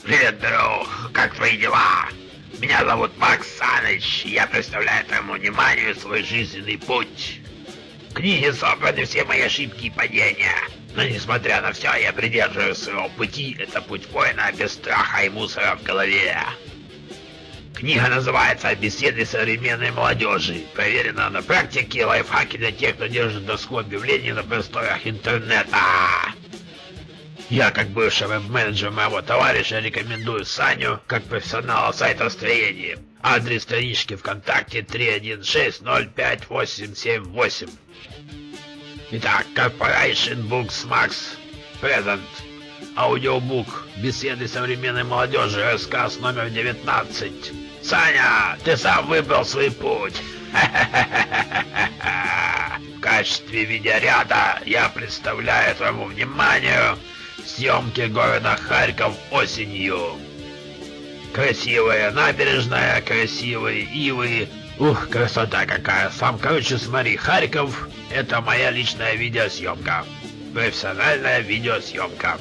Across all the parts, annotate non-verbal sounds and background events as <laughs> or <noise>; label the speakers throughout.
Speaker 1: Привет, друг! Как твои дела? Меня зовут Макс Саныч, я представляю твоему вниманию свой жизненный путь. В книге собраны все мои ошибки и падения. Но несмотря на все, я придерживаюсь своего пути. Это путь воина без страха и мусора в голове. Книга называется «Беседы современной молодежи». Проверена на практике лайфхаки для тех, кто держит доску объявлений на просторах интернета. Я, как бывший веб-менеджер моего товарища, рекомендую Саню как профессионала сайтостроения. Адрес странички ВКонтакте 316058878. Итак, Corporation Books Max Present. Аудиобук. Беседы современной молодежи. Рассказ номер 19. Саня, ты сам выбрал свой путь. <laughs> В качестве видеоряда я представляю твоему вниманию съемки города Харьков осенью. Красивая набережная, красивые ивы. Ух, красота какая. Сам, короче, смотри, Харьков — это моя личная видеосъемка. Профессиональная видеосъемка.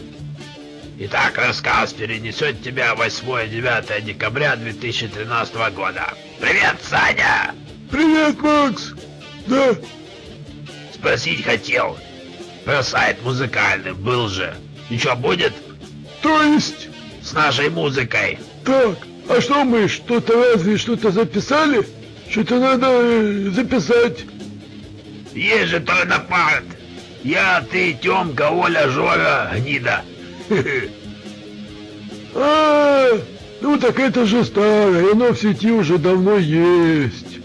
Speaker 1: Итак, рассказ перенесет тебя 8-9 декабря 2013 года. Привет, Саня!
Speaker 2: Привет, Макс! Да,
Speaker 1: Спросить хотел. Про сайт музыкальный был же. Ничего будет?
Speaker 2: то есть...
Speaker 1: С нашей музыкой.
Speaker 2: Так, а что мы, что-то разве что-то записали? Что-то надо э, записать.
Speaker 1: Есть же Торнопарт. Я, ты, Тёмка, Оля, Жора, Гнида.
Speaker 2: А, ну так это же старое, оно в сети уже давно есть.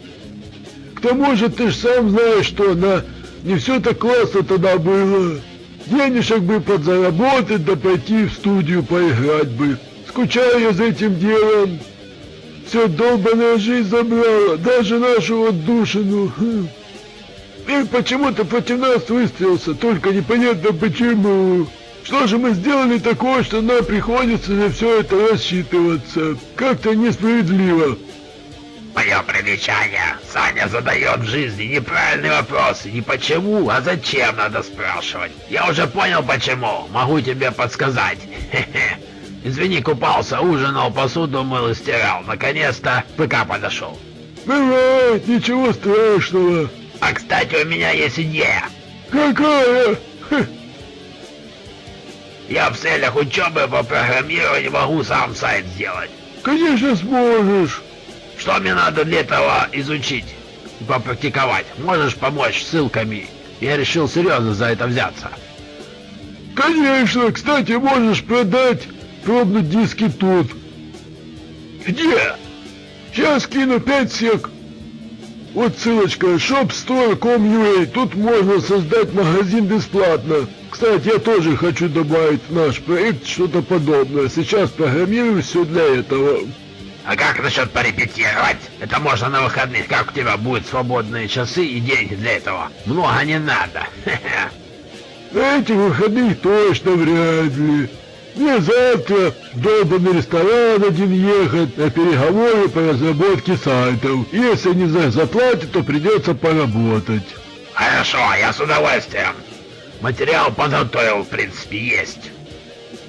Speaker 2: К тому же ты ж сам знаешь, что на не все так классно тогда было. Денежек бы подзаработать, да пойти в студию поиграть бы. Скучаю я за этим делом. Все долбаная жизнь забрала, даже нашу отдушину. Хм. И почему-то против нас выстрелился, только непонятно почему. Что же мы сделали такое, что нам приходится на все это рассчитываться? Как-то несправедливо.
Speaker 1: Мое примечание. Саня задает в жизни неправильные вопросы. Не почему, а зачем надо спрашивать. Я уже понял почему. Могу тебе подсказать. Хе-хе. Извини, купался, ужинал, посуду мыл и стирал. Наконец-то ПК подошел.
Speaker 2: Бывает, ничего страшного.
Speaker 1: А кстати, у меня есть идея.
Speaker 2: Какая? Хе,
Speaker 1: Я в целях учебы по программированию могу сам сайт сделать.
Speaker 2: Конечно сможешь.
Speaker 1: Что мне надо для этого изучить и попрактиковать? Можешь помочь ссылками? Я решил серьезно за это взяться.
Speaker 2: Конечно, кстати, можешь продать пробные диски тут.
Speaker 1: Где?
Speaker 2: Сейчас кину 5 сек. Вот ссылочка shopstore.com.ua. Тут можно создать магазин бесплатно. Кстати, я тоже хочу добавить в наш проект что-то подобное. Сейчас программирую все для этого.
Speaker 1: А как насчет порепетировать? Это можно на выходных. Как у тебя будут свободные часы и деньги для этого? Много не надо. <laughs>
Speaker 2: Этих выходных точно вряд ли. Мне завтра в долбанный ресторан один ехать на переговоры по разработке сайтов. Если не за- заплатят, то придется поработать.
Speaker 1: Хорошо, я с удовольствием. Материал подготовил, в принципе, есть.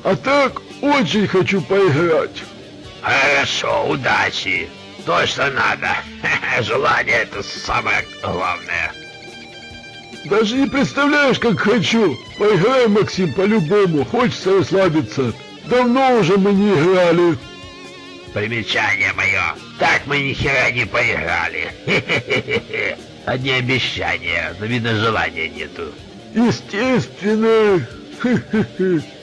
Speaker 2: А так, очень хочу поиграть.
Speaker 1: Хорошо, удачи. То, что надо. <laughs> Желание это самое главное.
Speaker 2: Даже не представляешь, как хочу. Поиграем, Максим, по-любому. Хочется расслабиться. Давно уже мы не играли.
Speaker 1: Примечание мое. Так мы ни хера не поиграли. <laughs> Одни обещания, но видно желания нету.
Speaker 2: Естественно. <laughs>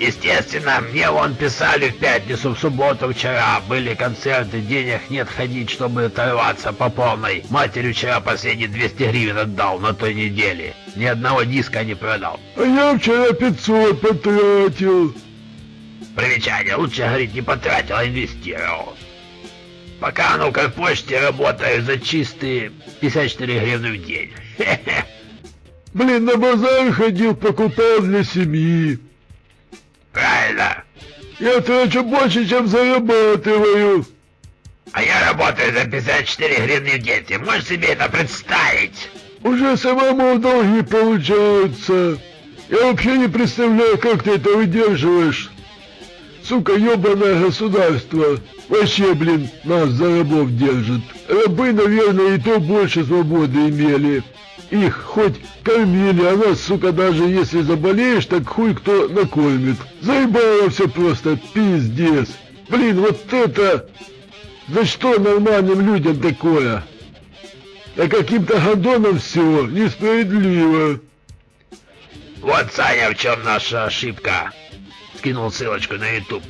Speaker 1: Естественно, мне вон писали в пятницу, в субботу вчера. Были концерты, денег нет ходить, чтобы оторваться по полной. Матери вчера последние 200 гривен отдал на той неделе. Ни одного диска не продал.
Speaker 2: А я вчера 500 потратил.
Speaker 1: Примечание, лучше говорить не потратил, а инвестировал. Пока оно как почте работаю за чистые 54 гривны в день. <laughs>
Speaker 2: Блин, на базар ходил, покупал для семьи. Я трачу больше, чем зарабатываю.
Speaker 1: А я работаю за 54 гривны в день. Ты можешь себе это представить?
Speaker 2: Уже самому долги получаются. Я вообще не представляю, как ты это выдерживаешь. Сука, ебаное государство. Вообще, блин, нас за рабов держит. Рабы, наверное, и то больше свободы имели. Их хоть кормили, а нас, сука, даже если заболеешь, так хуй кто накормит. Заебало все просто, пиздец. Блин, вот это... За что нормальным людям такое? А каким-то гадонам все несправедливо.
Speaker 1: Вот, Саня, в чем наша ошибка. Скинул ссылочку на YouTube.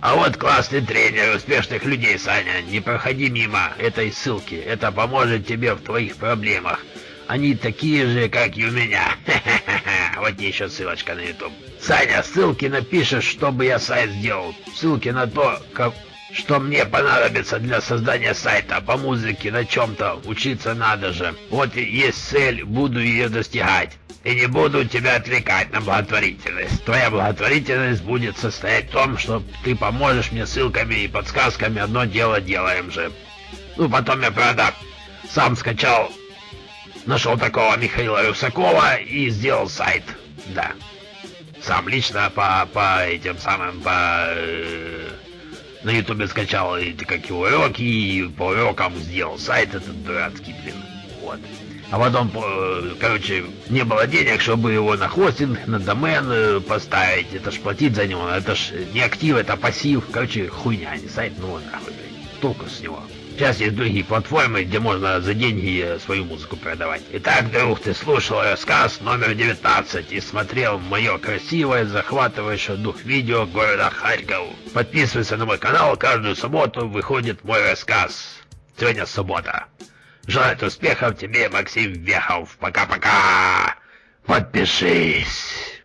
Speaker 1: А вот классный тренер успешных людей, Саня. Не проходи мимо этой ссылки. Это поможет тебе в твоих проблемах. Они такие же, как и у меня. <laughs> Вот еще ссылочка на YouTube. Саня, ссылки напишешь, чтобы я сайт сделал. Ссылки на то, как, что мне понадобится для создания сайта по музыке на чем-то. Учиться надо же. Вот есть цель, буду ее достигать. И не буду тебя отвлекать на благотворительность. Твоя благотворительность будет состоять в том, что ты поможешь мне ссылками и подсказками. Одно дело делаем же. Ну, потом я, правда, сам скачал, нашел такого Михаила Русакова и сделал сайт. Да. Сам лично по, по этим самым, по... На ютубе скачал эти как уроки и по урокам сделал сайт этот дурацкий, блин. Вот. А потом, короче, не было денег, чтобы его на хостинг, на домен э, поставить. Это ж платить за него. Это ж не актив, это пассив. Короче, хуйня, не сайт, ну нахуй, блядь. Толку с него. Сейчас есть другие платформы, где можно за деньги свою музыку продавать. Итак, друг, ты слушал рассказ номер 19 и смотрел мое красивое, захватывающее дух видео города Харьков. Подписывайся на мой канал, каждую субботу выходит мой рассказ. Сегодня суббота. Желаю успехов тебе, Максим Вехов. Пока-пока. Подпишись.